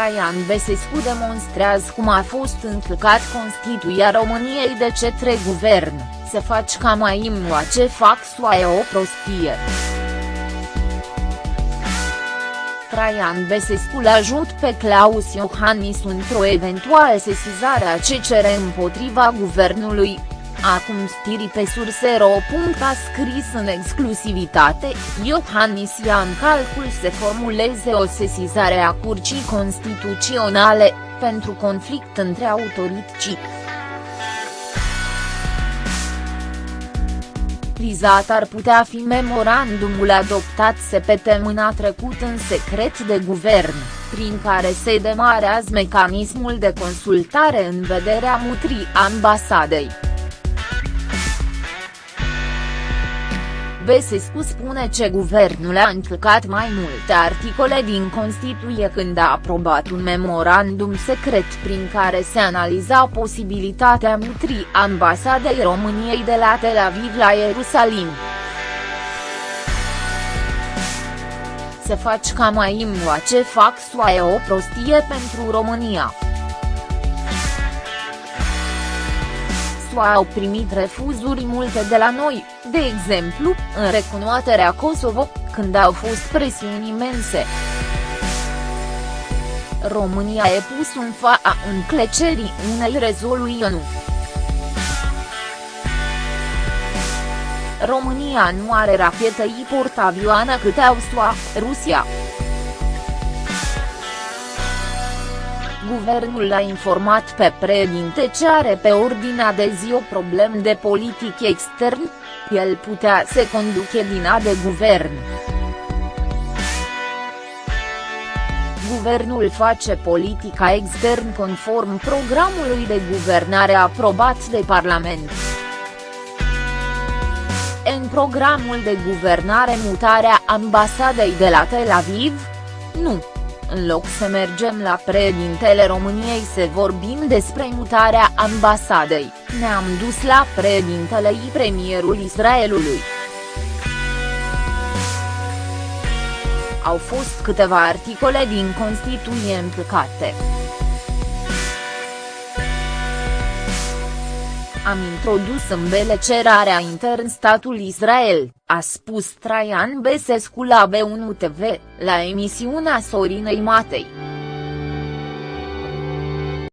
Traian Besescu demonstrează cum a fost încălcat Constituția României de cetre guvern, se faci ca mai imua ce fac soaie o prostie. Traian Besescu l-ajut pe Claus Iohannis într-o eventuală sesizare a CCR împotriva guvernului, Acum stiri pe sursero. A scris în exclusivitate, Iohannis ia în calcul să formuleze o sesizare a Curcii Constituționale, pentru conflict între autorități. Vizat ar putea fi memorandumul adoptat săptămâna trecut în secret de guvern, prin care se demarează mecanismul de consultare în vederea mutrii ambasadei. Besescu spune ce guvernul a încălcat mai multe articole din Constituție când a aprobat un memorandum secret prin care se analiza posibilitatea mutrii ambasadei României de la Tel Aviv la Ierusalim. Se faci ca mai imua ce fac soaie o prostie pentru România. SUA au primit refuzuri multe de la noi, de exemplu, în recunoaterea Kosovo, când au fost presiuni imense. România e pus în fața înclecerii unei rezolui ONU. România nu are rachete portavioană cât au SUA, Rusia. Guvernul a informat pe președinte ce are pe ordinea de zi o problemă de politic extern, el putea să conduce din a de guvern. Guvernul face politica extern conform programului de guvernare aprobat de Parlament. În programul de guvernare mutarea ambasadei de la Tel Aviv? Nu în loc să mergem la președintele României să vorbim despre mutarea ambasadei, ne-am dus la președintele și premierul Israelului. Au fost câteva articole din Constituție împlicate. Am introdus în bele cerarea intern statul Israel, a spus Traian Besescu la B1 TV, la emisiunea Sorinei Matei.